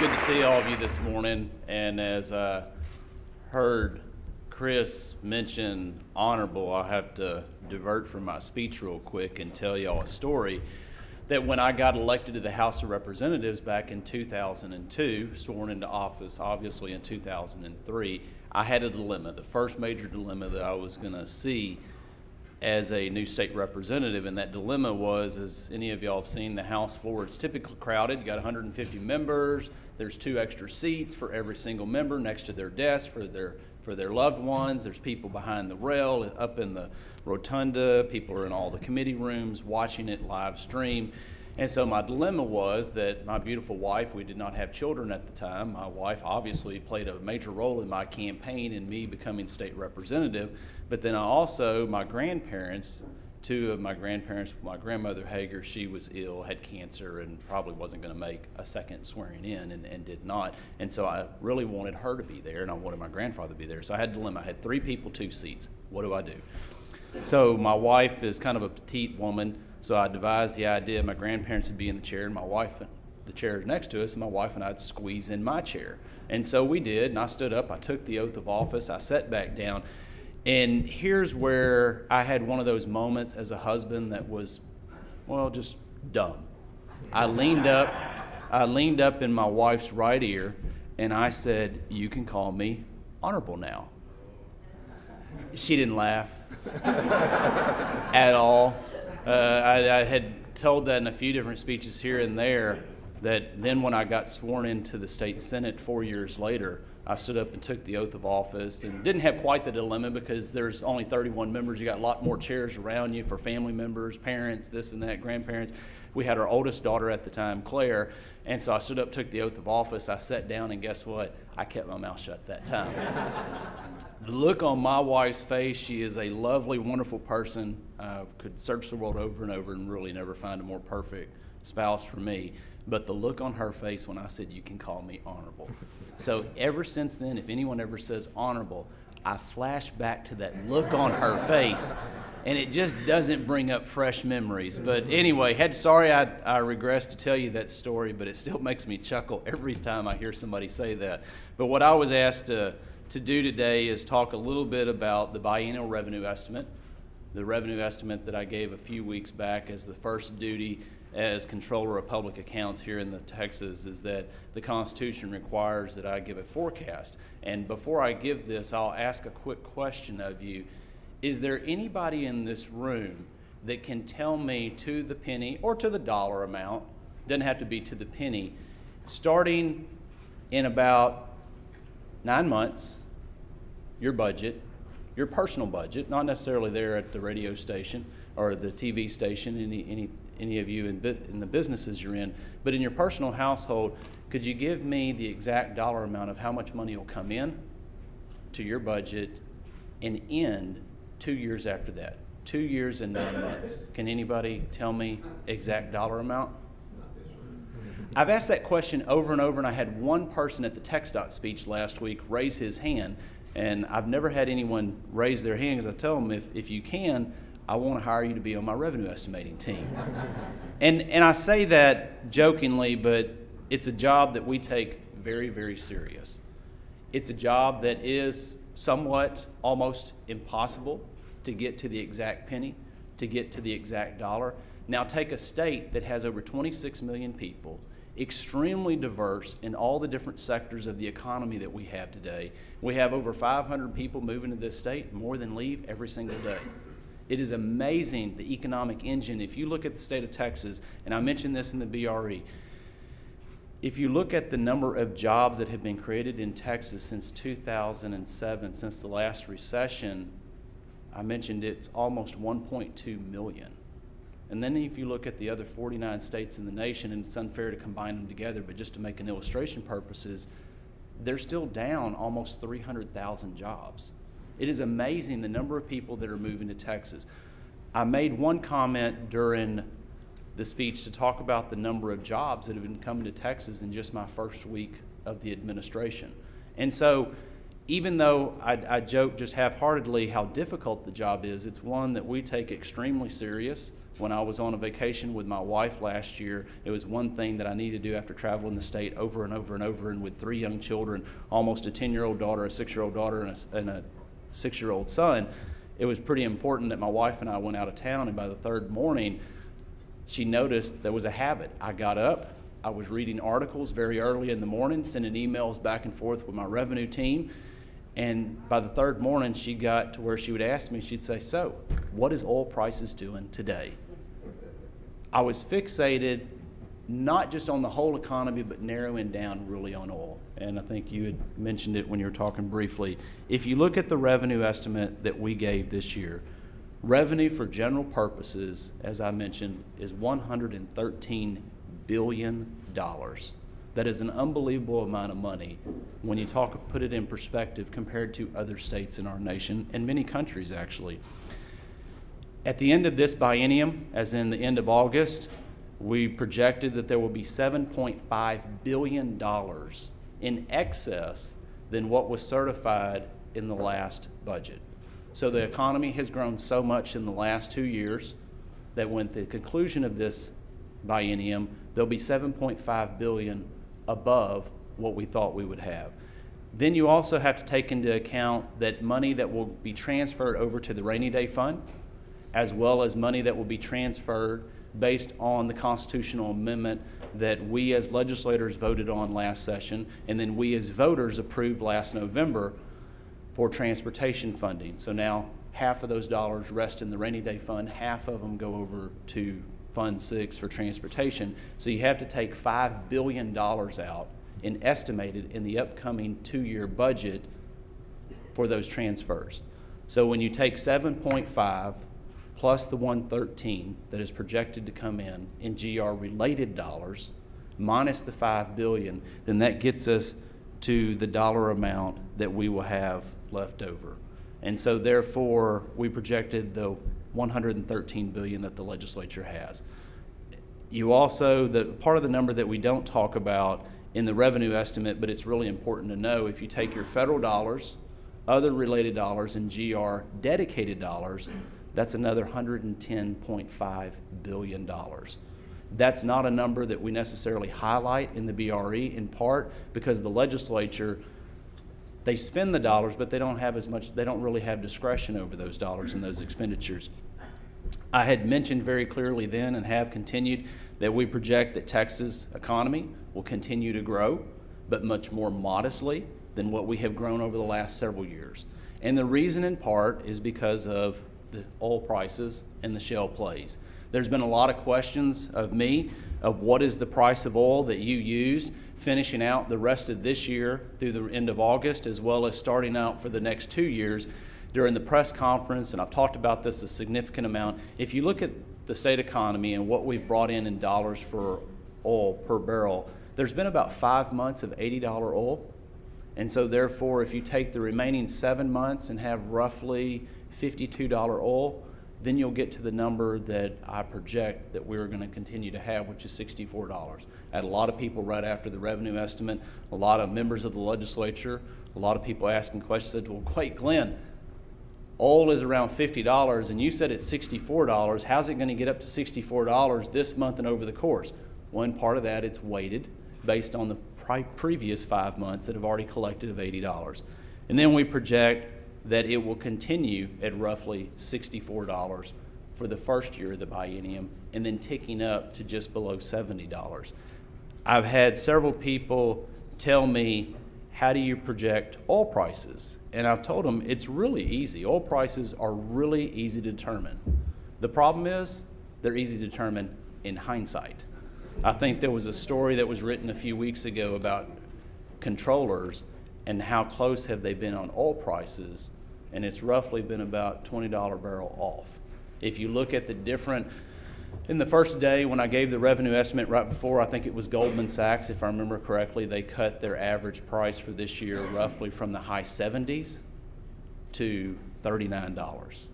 good to see all of you this morning. And as I heard Chris mention honorable, I'll have to divert from my speech real quick and tell y'all a story that when I got elected to the House of Representatives back in 2002, sworn into office obviously in 2003, I had a dilemma, the first major dilemma that I was going to see as a new state representative. And that dilemma was, as any of y'all have seen, the House floor, it's typically crowded. You got 150 members. There's two extra seats for every single member next to their desk for their for their loved ones. There's people behind the rail, up in the rotunda. People are in all the committee rooms watching it live stream. And so my dilemma was that my beautiful wife, we did not have children at the time. My wife obviously played a major role in my campaign and me becoming state representative. But then I also, my grandparents, two of my grandparents, my grandmother Hegar, she was ill, had cancer, and probably wasn't going to make a second swearing in and, and did not. And so I really wanted her to be there, and I wanted my grandfather to be there. So I had a dilemma. I had three people, two seats. What do I do? So my wife is kind of a petite woman, so I devised the idea my grandparents would be in the chair, and my wife, the chair next to us, and my wife and I'd squeeze in my chair. And so we did, and I stood up, I took the oath of office, I sat back down, and here's where I had one of those moments as a husband that was, well, just dumb. I leaned up, I leaned up in my wife's right ear, and I said, You can call me honorable now. She didn't laugh at all. Uh, I, I had told that in a few different speeches here and there that then when I got sworn into the state senate four years later, I stood up and took the oath of office and didn't have quite the dilemma because there's only 31 members. You got a lot more chairs around you for family members, parents, this and that, grandparents. We had our oldest daughter at the time, Claire, and so I stood up, took the oath of office. I sat down, and guess what? I kept my mouth shut that time. the look on my wife's face, she is a lovely, wonderful person. Uh, could search the world over and over and really never find a more perfect spouse for me. But the look on her face when I said, You can call me honorable. So ever since then, if anyone ever says honorable, I flash back to that look on her face, and it just doesn't bring up fresh memories. But anyway, had sorry I, I regress to tell you that story, but it still makes me chuckle every time I hear somebody say that. But what I was asked to, to do today is talk a little bit about the biennial revenue estimate, the revenue estimate that I gave a few weeks back as the first duty as comptroller of public accounts here in the Texas is that the Constitution requires that I give a forecast. And before I give this, I'll ask a quick question of you. Is there anybody in this room that can tell me to the penny or to the dollar amount, doesn't have to be to the penny, starting in about nine months, your budget, your personal budget, not necessarily there at the radio station or the TV station, any, any any of you in, in the businesses you're in, but in your personal household, could you give me the exact dollar amount of how much money will come in to your budget and end two years after that? Two years and nine months. Can anybody tell me exact dollar amount? I've asked that question over and over, and I had one person at the TxDOT speech last week raise his hand, and I've never had anyone raise their hand because I tell them if, if you can, I want to hire you to be on my revenue estimating team. and, and I say that jokingly, but it's a job that we take very, very serious. It's a job that is somewhat almost impossible to get to the exact penny, to get to the exact dollar. Now, take a state that has over 26 million people, extremely diverse in all the different sectors of the economy that we have today. We have over 500 people moving to this state, more than leave every single day. It is amazing the economic engine. If you look at the state of Texas, and I mentioned this in the BRE, if you look at the number of jobs that have been created in Texas since 2007, since the last recession, I mentioned it's almost 1.2 million. And then if you look at the other 49 states in the nation, and it's unfair to combine them together, but just to make an illustration purposes, they're still down almost 300,000 jobs. It is amazing the number of people that are moving to Texas. I made one comment during the speech to talk about the number of jobs that have been coming to Texas in just my first week of the administration. And so even though I, I joke just half-heartedly how difficult the job is, it's one that we take extremely serious. When I was on a vacation with my wife last year, it was one thing that I needed to do after traveling the state over and over and over, and with three young children, almost a 10-year-old daughter, a six-year-old daughter, and a, and a six-year-old son. It was pretty important that my wife and I went out of town, and by the third morning, she noticed there was a habit. I got up, I was reading articles very early in the morning, sending emails back and forth with my revenue team. And by the third morning, she got to where she would ask me, she'd say, So, what is oil prices doing today? I was fixated not just on the whole economy, but narrowing down really on oil. And I think you had mentioned it when you were talking briefly. If you look at the revenue estimate that we gave this year, revenue for general purposes, as I mentioned, is $113 billion. That is an unbelievable amount of money when you talk, put it in perspective compared to other states in our nation and many countries actually. At the end of this biennium, as in the end of August, we projected that there will be $7.5 billion in excess than what was certified in the last budget. So the economy has grown so much in the last two years that when the conclusion of this biennium, there'll be 7.5 billion above what we thought we would have. Then you also have to take into account that money that will be transferred over to the rainy day fund, as well as money that will be transferred based on the constitutional amendment that we as legislators voted on last session, and then we as voters approved last November for transportation funding. So now half of those dollars rest in the rainy day fund, half of them go over to Fund 6 for transportation. So you have to take $5 billion out in estimated in the upcoming two-year budget for those transfers. So when you take 7.5 plus the 113 that is projected to come in in GR related dollars minus the 5 billion, then that gets us to the dollar amount that we will have left over. And so therefore, we projected the 113 billion that the legislature has. You also, the part of the number that we don't talk about in the revenue estimate, but it's really important to know, if you take your federal dollars, other related dollars, and GR dedicated dollars, that's another $110.5 billion. That's not a number that we necessarily highlight in the BRE, in part because the legislature they spend the dollars, but they don't have as much, they don't really have discretion over those dollars and those expenditures. I had mentioned very clearly then and have continued that we project that Texas economy will continue to grow, but much more modestly than what we have grown over the last several years. And the reason in part is because of the oil prices and the shale plays. There's been a lot of questions of me of what is the price of oil that you used finishing out the rest of this year through the end of August as well as starting out for the next two years during the press conference and I've talked about this a significant amount. If you look at the state economy and what we've brought in in dollars for oil per barrel, there's been about five months of $80 oil. And so therefore, if you take the remaining seven months and have roughly $52 oil, then you'll get to the number that I project that we're going to continue to have, which is $64. I had a lot of people right after the revenue estimate, a lot of members of the legislature, a lot of people asking questions, said, well, wait, Glenn, oil is around $50 and you said it's $64. How's it going to get up to $64 this month and over the course? One part of that, it's weighted based on the previous five months that have already collected of $80. And then we project that it will continue at roughly $64 for the first year of the biennium and then ticking up to just below $70. I've had several people tell me, how do you project oil prices? And I've told them it's really easy. Oil prices are really easy to determine. The problem is they're easy to determine in hindsight. I think there was a story that was written a few weeks ago about comptrollers and how close have they been on oil prices, and it's roughly been about $20 barrel off. If you look at the different, in the first day when I gave the revenue estimate right before, I think it was Goldman Sachs, if I remember correctly, they cut their average price for this year roughly from the high 70s to $39.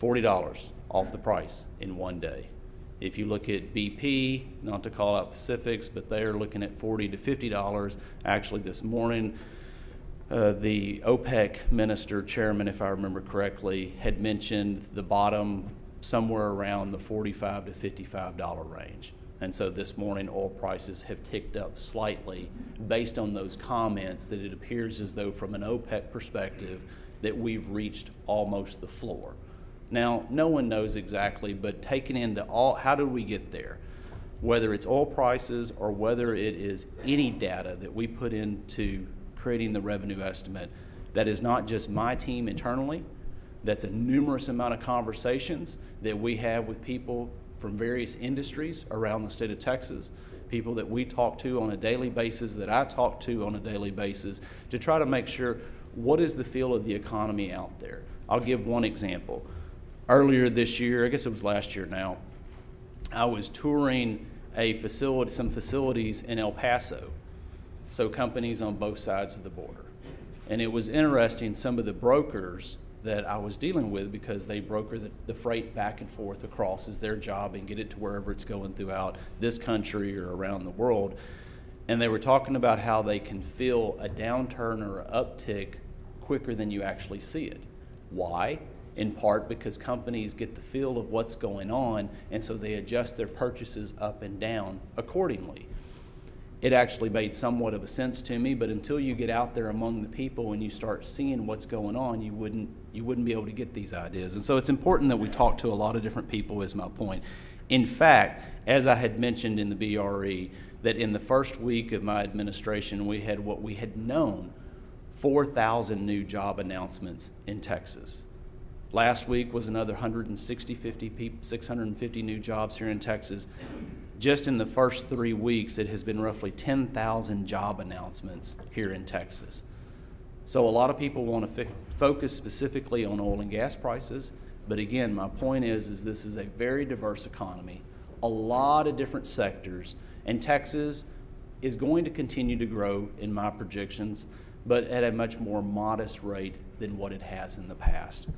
$40 off the price in one day. If you look at BP, not to call out specifics, but they're looking at 40 to $50. Actually, this morning, uh, the OPEC minister, chairman, if I remember correctly, had mentioned the bottom somewhere around the 45 to 55 dollar range. And so this morning, oil prices have ticked up slightly based on those comments that it appears as though from an OPEC perspective that we've reached almost the floor. Now, no one knows exactly, but taken into all, how did we get there? Whether it's oil prices or whether it is any data that we put into creating the revenue estimate, that is not just my team internally, that's a numerous amount of conversations that we have with people from various industries around the state of Texas, people that we talk to on a daily basis, that I talk to on a daily basis, to try to make sure what is the feel of the economy out there. I'll give one example. Earlier this year, I guess it was last year now, I was touring a facility, some facilities in El Paso, so companies on both sides of the border. And it was interesting, some of the brokers that I was dealing with because they broker the, the freight back and forth across is their job and get it to wherever it's going throughout this country or around the world. And they were talking about how they can feel a downturn or uptick quicker than you actually see it. Why? In part because companies get the feel of what's going on and so they adjust their purchases up and down accordingly. It actually made somewhat of a sense to me but until you get out there among the people and you start seeing what's going on you wouldn't you wouldn't be able to get these ideas. And so it's important that we talk to a lot of different people is my point. In fact as i had mentioned in the bre that in the first week of my administration we had what we had known 4000 new job announcements in texas last week was another 160 50 people 650 new jobs here in texas just in the first three weeks, it has been roughly 10,000 job announcements here in Texas. So a lot of people want to focus specifically on oil and gas prices, but again, my point is, is this is a very diverse economy, a lot of different sectors, and Texas is going to continue to grow in my projections, but at a much more modest rate than what it has in the past.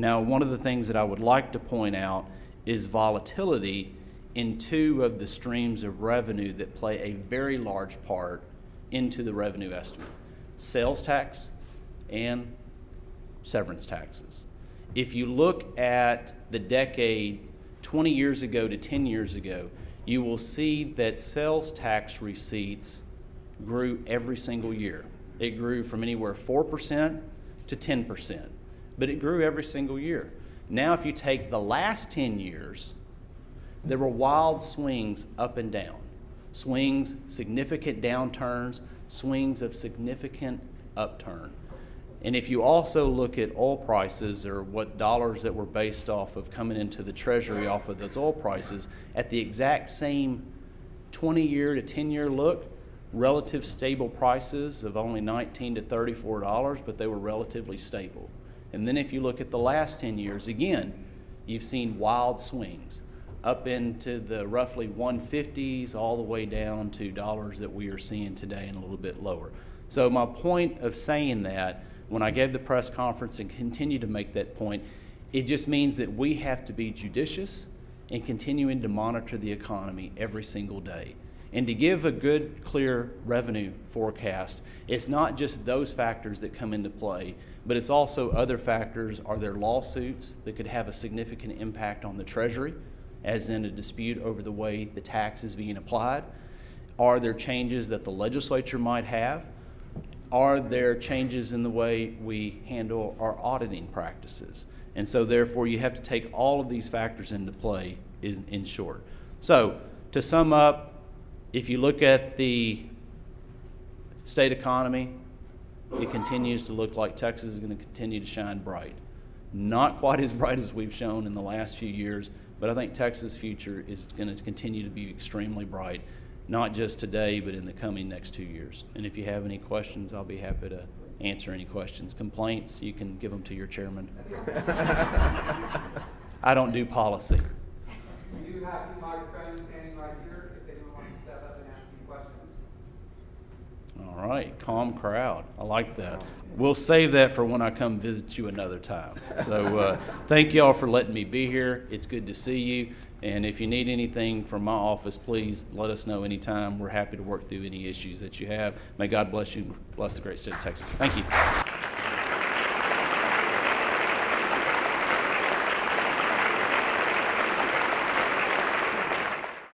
Now, one of the things that I would like to point out is volatility in two of the streams of revenue that play a very large part into the revenue estimate sales tax and severance taxes. If you look at the decade 20 years ago to 10 years ago, you will see that sales tax receipts grew every single year. It grew from anywhere 4% to 10%, but it grew every single year. Now, if you take the last 10 years, there were wild swings up and down, swings, significant downturns, swings of significant upturn. And if you also look at oil prices or what dollars that were based off of coming into the treasury off of those oil prices, at the exact same 20 year to 10 year look, relative stable prices of only 19 to 34 dollars, but they were relatively stable. And then if you look at the last 10 years, again, you've seen wild swings up into the roughly 150s all the way down to dollars that we are seeing today and a little bit lower. So my point of saying that when I gave the press conference and continue to make that point, it just means that we have to be judicious in continuing to monitor the economy every single day. And to give a good, clear revenue forecast, it's not just those factors that come into play, but it's also other factors. Are there lawsuits that could have a significant impact on the Treasury? as in a dispute over the way the tax is being applied? Are there changes that the legislature might have? Are there changes in the way we handle our auditing practices? And so, therefore, you have to take all of these factors into play in, in short. So, to sum up, if you look at the state economy, it continues to look like Texas is going to continue to shine bright. Not quite as bright as we've shown in the last few years, but I think Texas' future is going to continue to be extremely bright, not just today, but in the coming next two years. And if you have any questions, I'll be happy to answer any questions. Complaints, you can give them to your chairman. I don't do policy. We do have two microphones standing right here if anyone wants to step up and ask any questions. All All right, calm crowd. I like that. We'll save that for when I come visit you another time. So uh, thank you all for letting me be here. It's good to see you. And if you need anything from my office, please let us know anytime. We're happy to work through any issues that you have. May God bless you, and bless the great state of Texas. Thank you.